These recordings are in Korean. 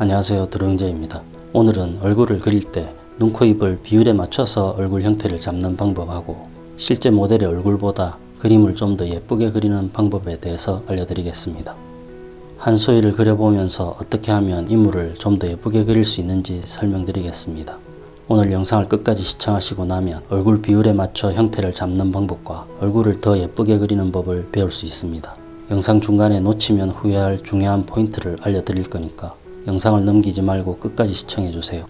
안녕하세요 드로잉제입니다. 오늘은 얼굴을 그릴 때 눈, 코, 입을 비율에 맞춰서 얼굴 형태를 잡는 방법하고 실제 모델의 얼굴보다 그림을 좀 더 예쁘게 그리는 방법에 대해서 알려드리겠습니다. 한소희를 그려보면서 어떻게 하면 인물을 좀 더 예쁘게 그릴 수 있는지 설명드리겠습니다. 오늘 영상을 끝까지 시청하시고 나면 얼굴 비율에 맞춰 형태를 잡는 방법과 얼굴을 더 예쁘게 그리는 법을 배울 수 있습니다. 영상 중간에 놓치면 후회할 중요한 포인트를 알려드릴 거니까 영상을 넘기지 말고 끝까지 시청해주세요.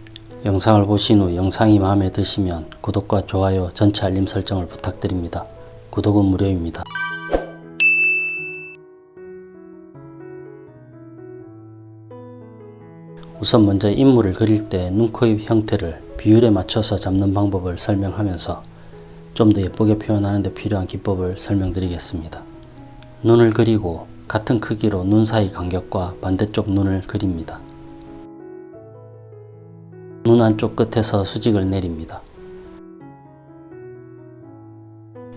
영상을 보신 후 영상이 마음에 드시면 구독과 좋아요, 전체 알림 설정을 부탁드립니다. 구독은 무료입니다. 우선 먼저 인물을 그릴 때 눈, 코, 입 형태를 비율에 맞춰서 잡는 방법을 설명하면서 좀 더 예쁘게 표현하는 데 필요한 기법을 설명드리겠습니다. 눈을 그리고 같은 크기로 눈 사이 간격과 반대쪽 눈을 그립니다. 눈 안쪽 끝에서 수직을 내립니다.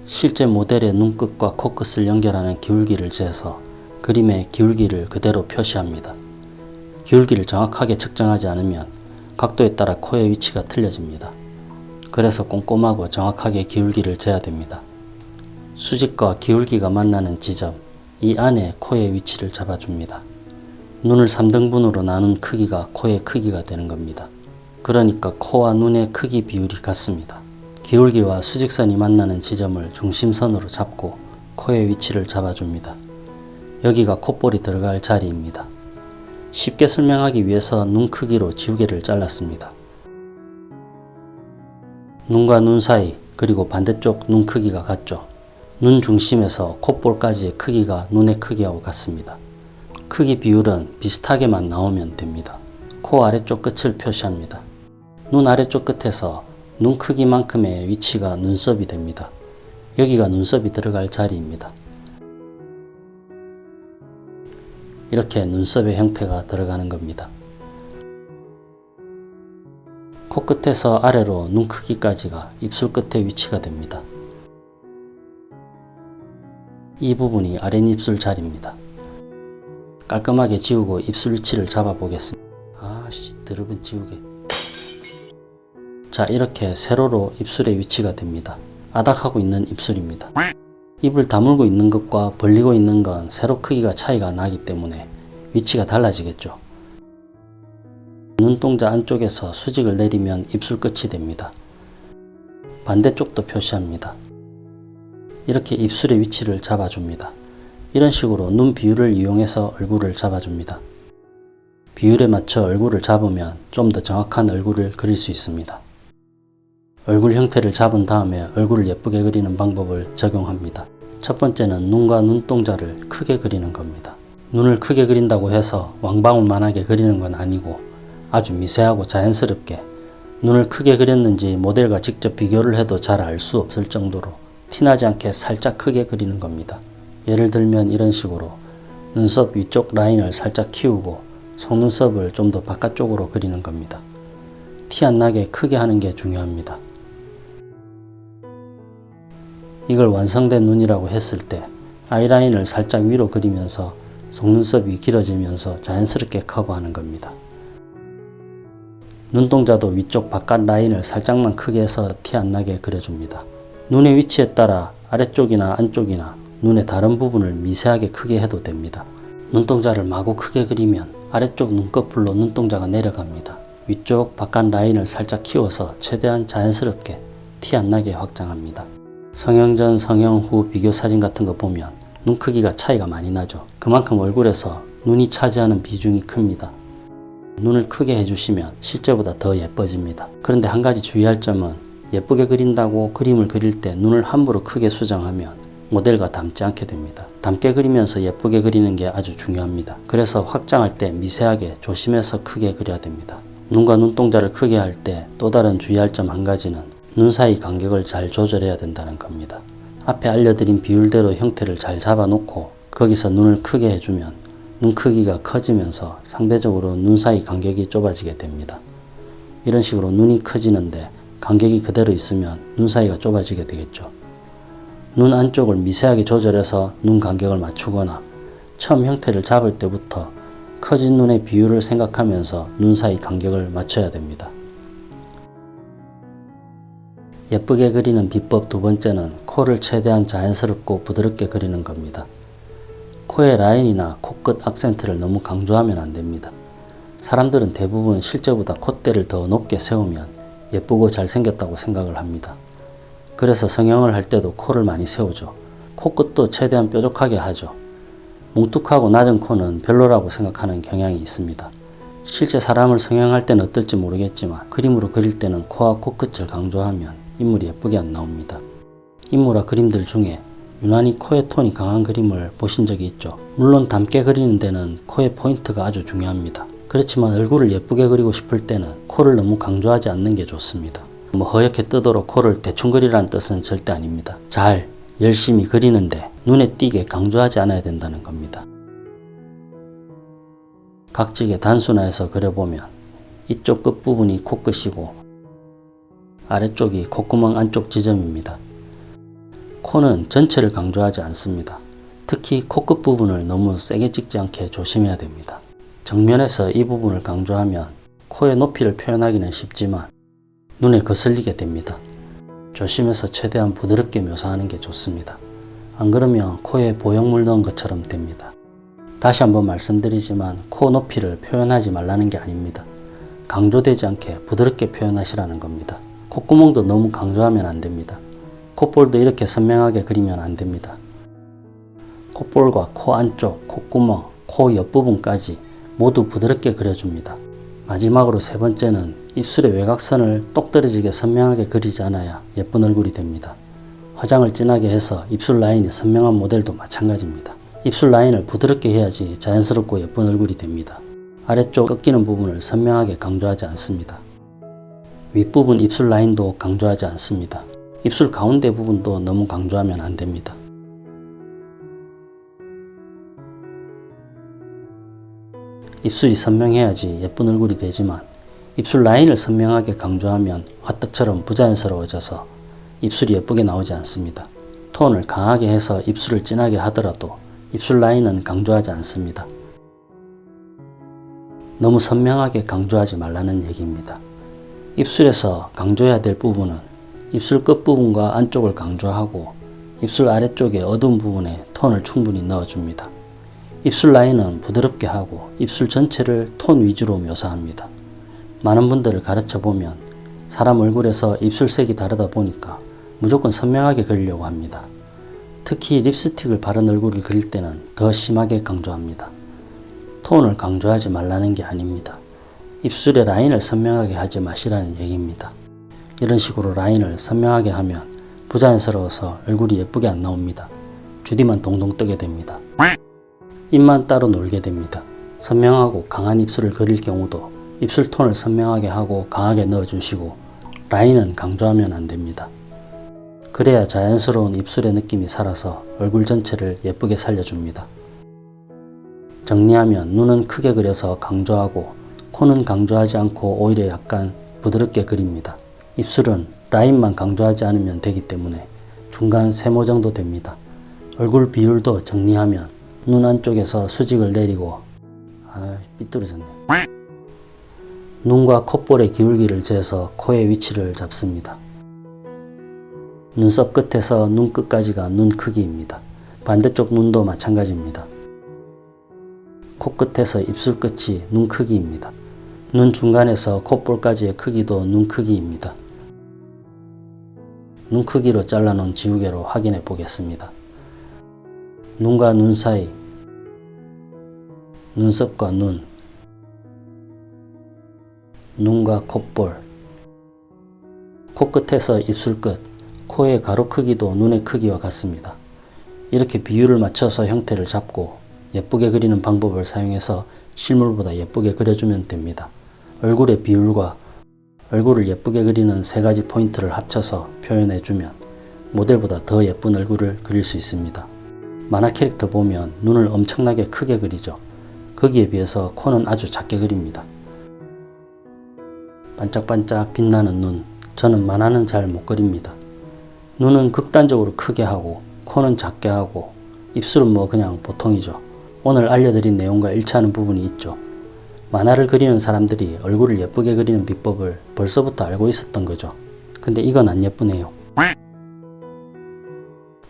실제 모델의 눈끝과 코끝을 연결하는 기울기를 재서 그림의 기울기를 그대로 표시합니다. 기울기를 정확하게 측정하지 않으면 각도에 따라 코의 위치가 틀려집니다. 그래서 꼼꼼하고 정확하게 기울기를 재야 됩니다. 수직과 기울기가 만나는 지점, 이 안에 코의 위치를 잡아줍니다. 눈을 3등분으로 나눈 크기가 코의 크기가 되는 겁니다. 그러니까 코와 눈의 크기 비율이 같습니다. 기울기와 수직선이 만나는 지점을 중심선으로 잡고 코의 위치를 잡아줍니다. 여기가 콧볼이 들어갈 자리입니다. 쉽게 설명하기 위해서 눈 크기로 지우개를 잘랐습니다. 눈과 눈 사이 그리고 반대쪽 눈 크기가 같죠. 눈 중심에서 콧볼까지의 크기가 눈의 크기하고 같습니다. 크기 비율은 비슷하게만 나오면 됩니다. 코 아래쪽 끝을 표시합니다. 눈 아래쪽 끝에서 눈 크기만큼의 위치가 눈썹이 됩니다. 여기가 눈썹이 들어갈 자리입니다. 이렇게 눈썹의 형태가 들어가는 겁니다. 코끝에서 아래로 눈 크기까지가 입술 끝의 위치가 됩니다. 이 부분이 아랫입술 자리입니다. 깔끔하게 지우고 입술 위치를 잡아 보겠습니다. 아씨 드럽은 지우개. 자 이렇게 세로로 입술의 위치가 됩니다. 아닥하고 있는 입술입니다. 입을 다물고 있는 것과 벌리고 있는 건 세로 크기가 차이가 나기 때문에 위치가 달라지겠죠. 눈동자 안쪽에서 수직을 내리면 입술 끝이 됩니다. 반대쪽도 표시합니다. 이렇게 입술의 위치를 잡아줍니다. 이런 식으로 눈 비율을 이용해서 얼굴을 잡아줍니다. 비율에 맞춰 얼굴을 잡으면 좀 더 정확한 얼굴을 그릴 수 있습니다. 얼굴 형태를 잡은 다음에 얼굴을 예쁘게 그리는 방법을 적용합니다. 첫 번째는 눈과 눈동자를 크게 그리는 겁니다. 눈을 크게 그린다고 해서 왕방울만하게 그리는 건 아니고 아주 미세하고 자연스럽게 눈을 크게 그렸는지 모델과 직접 비교를 해도 잘 알 수 없을 정도로 티나지 않게 살짝 크게 그리는 겁니다. 예를 들면 이런 식으로 눈썹 위쪽 라인을 살짝 키우고 속눈썹을 좀 더 바깥쪽으로 그리는 겁니다. 티 안 나게 크게 하는 게 중요합니다. 이걸 완성된 눈이라고 했을 때 아이라인을 살짝 위로 그리면서 속눈썹이 길어지면서 자연스럽게 커버하는 겁니다. 눈동자도 위쪽 바깥 라인을 살짝만 크게 해서 티 안 나게 그려줍니다. 눈의 위치에 따라 아래쪽이나 안쪽이나 눈의 다른 부분을 미세하게 크게 해도 됩니다. 눈동자를 마구 크게 그리면 아래쪽 눈꺼풀로 눈동자가 내려갑니다. 위쪽 바깥 라인을 살짝 키워서 최대한 자연스럽게 티 안 나게 확장합니다. 성형 전 성형 후 비교 사진 같은 거 보면 눈 크기가 차이가 많이 나죠. 그만큼 얼굴에서 눈이 차지하는 비중이 큽니다. 눈을 크게 해주시면 실제보다 더 예뻐집니다. 그런데 한 가지 주의할 점은 예쁘게 그린다고 그림을 그릴 때 눈을 함부로 크게 수정하면 모델과 닮지 않게 됩니다. 닮게 그리면서 예쁘게 그리는 게 아주 중요합니다. 그래서 확장할 때 미세하게 조심해서 크게 그려야 됩니다. 눈과 눈동자를 크게 할 때 또 다른 주의할 점 한 가지는 눈 사이 간격을 잘 조절해야 된다는 겁니다. 앞에 알려드린 비율대로 형태를 잘 잡아놓고 거기서 눈을 크게 해주면 눈 크기가 커지면서 상대적으로 눈 사이 간격이 좁아지게 됩니다. 이런 식으로 눈이 커지는데 간격이 그대로 있으면 눈 사이가 좁아지게 되겠죠. 눈 안쪽을 미세하게 조절해서 눈 간격을 맞추거나 처음 형태를 잡을 때부터 커진 눈의 비율을 생각하면서 눈 사이 간격을 맞춰야 됩니다. 예쁘게 그리는 비법 두 번째는 코를 최대한 자연스럽고 부드럽게 그리는 겁니다. 코의 라인이나 코끝 악센트를 너무 강조하면 안 됩니다. 사람들은 대부분 실제보다 콧대를 더 높게 세우면 예쁘고 잘생겼다고 생각을 합니다. 그래서 성형을 할 때도 코를 많이 세우죠. 코끝도 최대한 뾰족하게 하죠. 뭉툭하고 낮은 코는 별로라고 생각하는 경향이 있습니다. 실제 사람을 성형할 때는 어떨지 모르겠지만 그림으로 그릴 때는 코와 코끝을 강조하면 인물이 예쁘게 안 나옵니다. 인물화 그림들 중에 유난히 코의 톤이 강한 그림을 보신 적이 있죠. 물론 닮게 그리는 데는 코의 포인트가 아주 중요합니다. 그렇지만 얼굴을 예쁘게 그리고 싶을 때는 코를 너무 강조하지 않는 게 좋습니다. 뭐 허옇게 뜨도록 코를 대충 그리라는 뜻은 절대 아닙니다. 잘, 열심히 그리는데 눈에 띄게 강조하지 않아야 된다는 겁니다. 각지게 단순화해서 그려보면 이쪽 끝부분이 코끝이고 아래쪽이 콧구멍 안쪽 지점입니다. 코는 전체를 강조하지 않습니다. 특히 코끝 부분을 너무 세게 찍지 않게 조심해야 됩니다. 정면에서 이 부분을 강조하면 코의 높이를 표현하기는 쉽지만 눈에 거슬리게 됩니다. 조심해서 최대한 부드럽게 묘사하는 게 좋습니다. 안 그러면 코에 보형물 넣은 것처럼 됩니다. 다시 한번 말씀드리지만 코 높이를 표현하지 말라는 게 아닙니다. 강조되지 않게 부드럽게 표현하시라는 겁니다. 콧구멍도 너무 강조하면 안 됩니다. 콧볼도 이렇게 선명하게 그리면 안 됩니다. 콧볼과 코 안쪽, 콧구멍, 코 옆부분까지 모두 부드럽게 그려줍니다. 마지막으로 세 번째는 입술의 외곽선을 똑 떨어지게 선명하게 그리지 않아야 예쁜 얼굴이 됩니다. 화장을 진하게 해서 입술 라인이 선명한 모델도 마찬가지입니다. 입술 라인을 부드럽게 해야지 자연스럽고 예쁜 얼굴이 됩니다. 아래쪽 꺾이는 부분을 선명하게 강조하지 않습니다. 윗부분 입술 라인도 강조하지 않습니다. 입술 가운데 부분도 너무 강조하면 안 됩니다. 입술이 선명해야지 예쁜 얼굴이 되지만 입술 라인을 선명하게 강조하면 화떡처럼 부자연스러워져서 입술이 예쁘게 나오지 않습니다. 톤을 강하게 해서 입술을 진하게 하더라도 입술 라인은 강조하지 않습니다. 너무 선명하게 강조하지 말라는 얘기입니다. 입술에서 강조해야 될 부분은 입술 끝부분과 안쪽을 강조하고 입술 아래쪽의 어두운 부분에 톤을 충분히 넣어줍니다. 입술 라인은 부드럽게 하고 입술 전체를 톤 위주로 묘사합니다. 많은 분들을 가르쳐 보면 사람 얼굴에서 입술색이 다르다 보니까 무조건 선명하게 그리려고 합니다. 특히 립스틱을 바른 얼굴을 그릴 때는 더 심하게 강조합니다. 톤을 강조하지 말라는 게 아닙니다. 입술의 라인을 선명하게 하지 마시라는 얘기입니다. 이런 식으로 라인을 선명하게 하면 부자연스러워서 얼굴이 예쁘게 안 나옵니다. 주디만 동동 뜨게 됩니다. 입만 따로 놀게 됩니다. 선명하고 강한 입술을 그릴 경우도 입술 톤을 선명하게 하고 강하게 넣어주시고 라인은 강조하면 안 됩니다. 그래야 자연스러운 입술의 느낌이 살아서 얼굴 전체를 예쁘게 살려줍니다. 정리하면 눈은 크게 그려서 강조하고 코는 강조하지 않고 오히려 약간 부드럽게 그립니다. 입술은 라인만 강조하지 않으면 되기 때문에 중간 세모 정도 됩니다. 얼굴 비율도 정리하면 눈 안쪽에서 수직을 내리고 아 삐뚤어졌네. 눈과 콧볼의 기울기를 재서 코의 위치를 잡습니다. 눈썹 끝에서 눈 끝까지가 눈 크기입니다. 반대쪽 눈도 마찬가지입니다. 코끝에서 입술 끝이 눈 크기입니다. 눈 중간에서 콧볼까지의 크기도 눈 크기입니다. 눈 크기로 잘라놓은 지우개로 확인해 보겠습니다. 눈과 눈 사이, 눈썹과 눈, 눈과 콧볼, 코끝에서 입술 끝, 코의 가로 크기도 눈의 크기와 같습니다. 이렇게 비율을 맞춰서 형태를 잡고 예쁘게 그리는 방법을 사용해서 실물보다 예쁘게 그려주면 됩니다. 얼굴의 비율과 얼굴을 예쁘게 그리는 세 가지 포인트를 합쳐서 표현해주면 모델보다 더 예쁜 얼굴을 그릴 수 있습니다. 만화 캐릭터 보면 눈을 엄청나게 크게 그리죠. 거기에 비해서 코는 아주 작게 그립니다. 반짝반짝 빛나는 눈, 저는 만화는 잘 못 그립니다. 눈은 극단적으로 크게 하고 코는 작게 하고 입술은 뭐 그냥 보통이죠. 오늘 알려드린 내용과 일치하는 부분이 있죠. 만화를 그리는 사람들이 얼굴을 예쁘게 그리는 비법을 벌써부터 알고 있었던 거죠. 근데 이건 안 예쁘네요.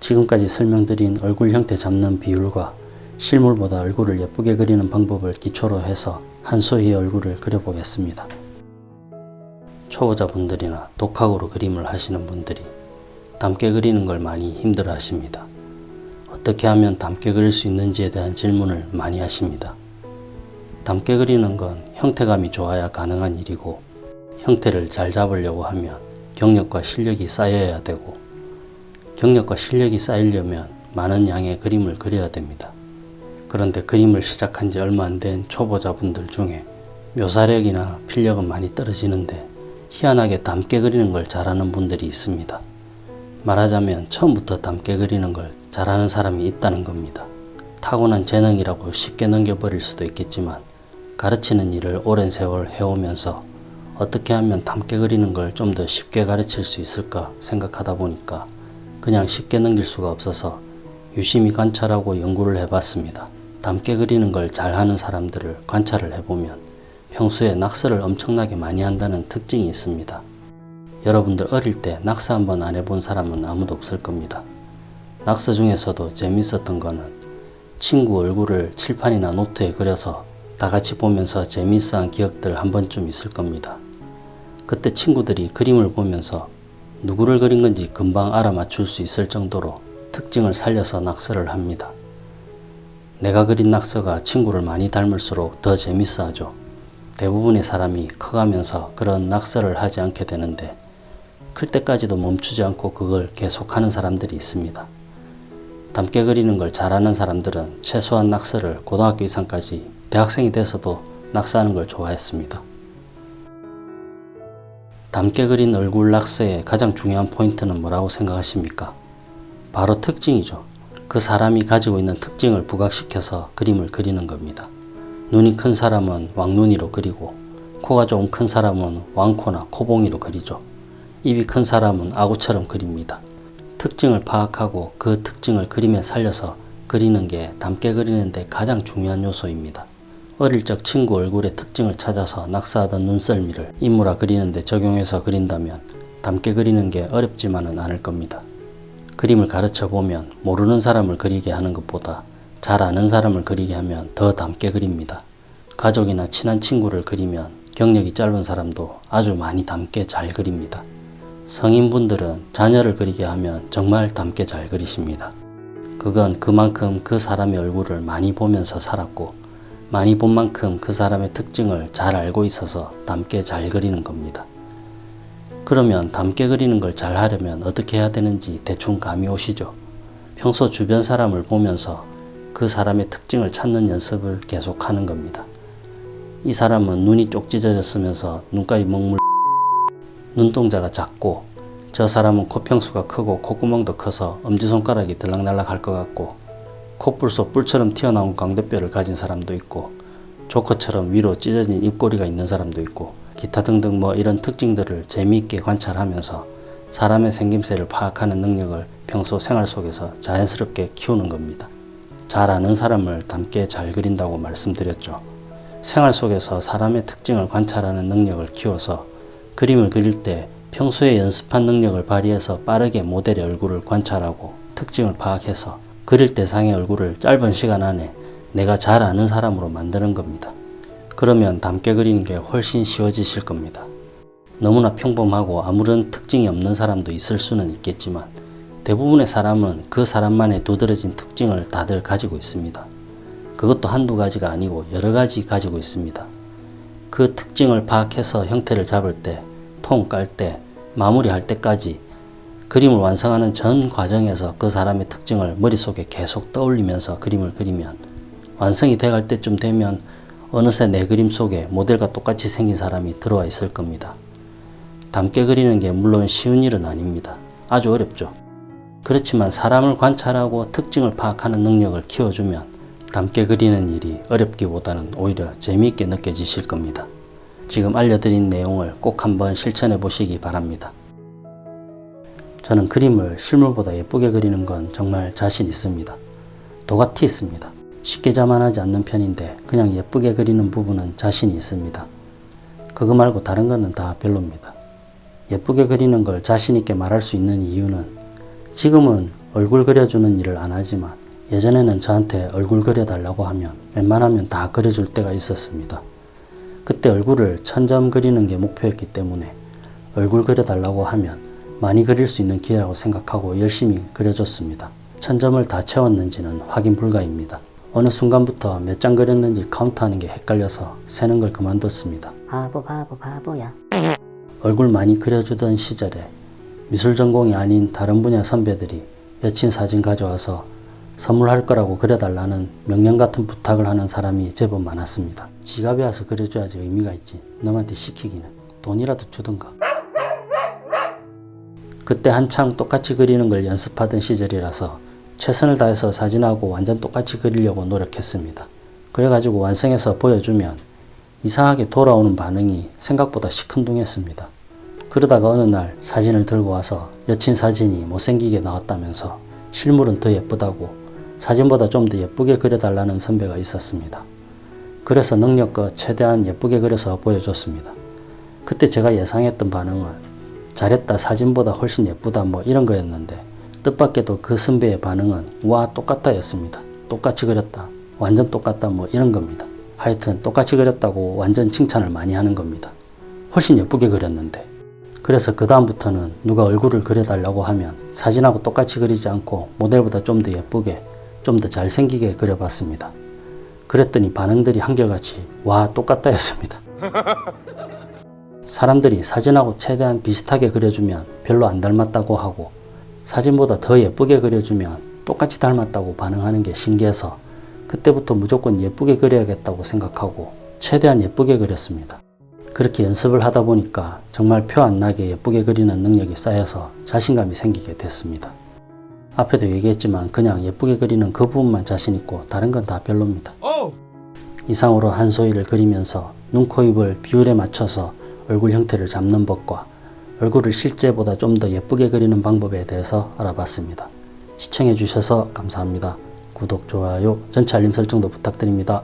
지금까지 설명드린 얼굴 형태 잡는 비율과 실물보다 얼굴을 예쁘게 그리는 방법을 기초로 해서 한소희의 얼굴을 그려보겠습니다. 초보자분들이나 독학으로 그림을 하시는 분들이 닮게 그리는 걸 많이 힘들어 하십니다. 어떻게 하면 닮게 그릴 수 있는지에 대한 질문을 많이 하십니다. 닮게 그리는 건 형태감이 좋아야 가능한 일이고 형태를 잘 잡으려고 하면 경력과 실력이 쌓여야 되고 경력과 실력이 쌓이려면 많은 양의 그림을 그려야 됩니다. 그런데 그림을 시작한 지 얼마 안 된 초보자분들 중에 묘사력이나 필력은 많이 떨어지는데 희한하게 닮게 그리는 걸 잘하는 분들이 있습니다. 말하자면 처음부터 닮게 그리는 걸 잘하는 사람이 있다는 겁니다. 타고난 재능이라고 쉽게 넘겨버릴 수도 있겠지만 가르치는 일을 오랜 세월 해오면서 어떻게 하면 닮게 그리는 걸 좀 더 쉽게 가르칠 수 있을까 생각하다 보니까 그냥 쉽게 넘길 수가 없어서 유심히 관찰하고 연구를 해봤습니다. 닮게 그리는 걸 잘하는 사람들을 관찰을 해보면 평소에 낙서를 엄청나게 많이 한다는 특징이 있습니다. 여러분들 어릴 때 낙서 한번 안 해본 사람은 아무도 없을 겁니다. 낙서 중에서도 재밌었던 거는 친구 얼굴을 칠판이나 노트에 그려서 다 같이 보면서 재미있어한 기억들 한 번쯤 있을 겁니다. 그때 친구들이 그림을 보면서 누구를 그린 건지 금방 알아맞출 수 있을 정도로 특징을 살려서 낙서를 합니다. 내가 그린 낙서가 친구를 많이 닮을수록 더 재밌어 하죠. 대부분의 사람이 커가면서 그런 낙서를 하지 않게 되는데 클 때까지도 멈추지 않고 그걸 계속하는 사람들이 있습니다. 닮게 그리는 걸 잘하는 사람들은 최소한 낙서를 고등학교 이상까지 대학생이 돼서도 낙서하는 걸 좋아했습니다. 닮게 그린 얼굴 낙서의 가장 중요한 포인트는 뭐라고 생각하십니까? 바로 특징이죠. 그 사람이 가지고 있는 특징을 부각시켜서 그림을 그리는 겁니다. 눈이 큰 사람은 왕눈이로 그리고 코가 좀 큰 사람은 왕코나 코봉이로 그리죠. 입이 큰 사람은 아구처럼 그립니다. 특징을 파악하고 그 특징을 그림에 살려서 그리는 게 닮게 그리는데 가장 중요한 요소입니다. 어릴 적 친구 얼굴의 특징을 찾아서 낙서하던 눈썰미를 인물화 그리는데 적용해서 그린다면 닮게 그리는 게 어렵지만은 않을 겁니다. 그림을 가르쳐 보면 모르는 사람을 그리게 하는 것보다 잘 아는 사람을 그리게 하면 더 닮게 그립니다. 가족이나 친한 친구를 그리면 경력이 짧은 사람도 아주 많이 닮게 잘 그립니다. 성인분들은 자녀를 그리게 하면 정말 닮게 잘 그리십니다. 그건 그만큼 그 사람의 얼굴을 많이 보면서 살았고 많이 본 만큼 그 사람의 특징을 잘 알고 있어서 닮게 잘 그리는 겁니다. 그러면 닮게 그리는 걸 잘 하려면 어떻게 해야 되는지 대충 감이 오시죠? 평소 주변 사람을 보면서 그 사람의 특징을 찾는 연습을 계속하는 겁니다. 이 사람은 눈이 쪽 찢어졌으면서 눈깔이 먹물 눈동자가 작고 저 사람은 코평수가 크고 콧구멍도 커서 엄지손가락이 들락날락 할 것 같고 콧불 속 뿔처럼 튀어나온 광대뼈를 가진 사람도 있고 조커처럼 위로 찢어진 입꼬리가 있는 사람도 있고 기타 등등 뭐 이런 특징들을 재미있게 관찰하면서 사람의 생김새를 파악하는 능력을 평소 생활 속에서 자연스럽게 키우는 겁니다. 잘 아는 사람을 닮게 잘 그린다고 말씀드렸죠. 생활 속에서 사람의 특징을 관찰하는 능력을 키워서 그림을 그릴 때 평소에 연습한 능력을 발휘해서 빠르게 모델의 얼굴을 관찰하고 특징을 파악해서 그릴 대상의 얼굴을 짧은 시간 안에 내가 잘 아는 사람으로 만드는 겁니다. 그러면 닮게 그리는 게 훨씬 쉬워지실 겁니다. 너무나 평범하고 아무런 특징이 없는 사람도 있을 수는 있겠지만 대부분의 사람은 그 사람만의 두드러진 특징을 다들 가지고 있습니다. 그것도 한두 가지가 아니고 여러 가지 가지고 있습니다. 그 특징을 파악해서 형태를 잡을 때, 통 깔 때, 마무리할 때까지 그림을 완성하는 전 과정에서 그 사람의 특징을 머릿속에 계속 떠올리면서 그림을 그리면 완성이 돼갈 때쯤 되면 어느새 내 그림 속에 모델과 똑같이 생긴 사람이 들어와 있을 겁니다. 닮게 그리는 게 물론 쉬운 일은 아닙니다. 아주 어렵죠. 그렇지만 사람을 관찰하고 특징을 파악하는 능력을 키워주면 닮게 그리는 일이 어렵기보다는 오히려 재미있게 느껴지실 겁니다. 지금 알려드린 내용을 꼭 한번 실천해 보시기 바랍니다. 저는 그림을 실물보다 예쁘게 그리는 건 정말 자신 있습니다. 도가티 있습니다. 쉽게 자만하지 않는 편인데 그냥 예쁘게 그리는 부분은 자신이 있습니다. 그거 말고 다른 거는 다 별로입니다. 예쁘게 그리는 걸 자신있게 말할 수 있는 이유는 지금은 얼굴 그려주는 일을 안 하지만 예전에는 저한테 얼굴 그려달라고 하면 웬만하면 다 그려줄 때가 있었습니다. 그때 얼굴을 천점 그리는 게 목표였기 때문에 얼굴 그려달라고 하면 많이 그릴 수 있는 기회라고 생각하고 열심히 그려줬습니다. 천점을 다 채웠는지는 확인 불가입니다. 어느 순간부터 몇 장 그렸는지 카운트하는 게 헷갈려서 세는 걸 그만뒀습니다. 바보 바보 바보야. 얼굴 많이 그려주던 시절에 미술 전공이 아닌 다른 분야 선배들이 여친 사진 가져와서 선물할 거라고 그려달라는 명령 같은 부탁을 하는 사람이 제법 많았습니다. 지갑에 와서 그려줘야지 의미가 있지. 남한테 시키기는 돈이라도 주던가. 그때 한창 똑같이 그리는 걸 연습하던 시절이라서 최선을 다해서 사진하고 완전 똑같이 그리려고 노력했습니다. 그래가지고 완성해서 보여주면 이상하게 돌아오는 반응이 생각보다 시큰둥했습니다. 그러다가 어느 날 사진을 들고 와서 여친 사진이 못생기게 나왔다면서 실물은 더 예쁘다고 사진보다 좀 더 예쁘게 그려달라는 선배가 있었습니다. 그래서 능력껏 최대한 예쁘게 그려서 보여줬습니다. 그때 제가 예상했던 반응은 잘했다 사진보다 훨씬 예쁘다 뭐 이런 거였는데 뜻밖에도 그 선배의 반응은 와 똑같다 였습니다. 똑같이 그렸다. 완전 똑같다 뭐 이런 겁니다. 하여튼 똑같이 그렸다고 완전 칭찬을 많이 하는 겁니다. 훨씬 예쁘게 그렸는데 그래서 그 다음부터는 누가 얼굴을 그려달라고 하면 사진하고 똑같이 그리지 않고 모델보다 좀 더 예쁘게 좀 더 잘생기게 그려봤습니다. 그랬더니 반응들이 한결같이 와 똑같다 였습니다. 사람들이 사진하고 최대한 비슷하게 그려주면 별로 안 닮았다고 하고 사진보다 더 예쁘게 그려주면 똑같이 닮았다고 반응하는 게 신기해서 그때부터 무조건 예쁘게 그려야겠다고 생각하고 최대한 예쁘게 그렸습니다. 그렇게 연습을 하다 보니까 정말 표 안 나게 예쁘게 그리는 능력이 쌓여서 자신감이 생기게 됐습니다. 앞에도 얘기했지만 그냥 예쁘게 그리는 그 부분만 자신 있고 다른 건 다 별로입니다. 이상으로 한소희를 그리면서 눈, 코, 입을 비율에 맞춰서 얼굴 형태를 잡는 법과 얼굴을 실제보다 좀 더 예쁘게 그리는 방법에 대해서 알아봤습니다. 시청해 주셔서 감사합니다. 구독, 좋아요, 전체 알림 설정도 부탁드립니다.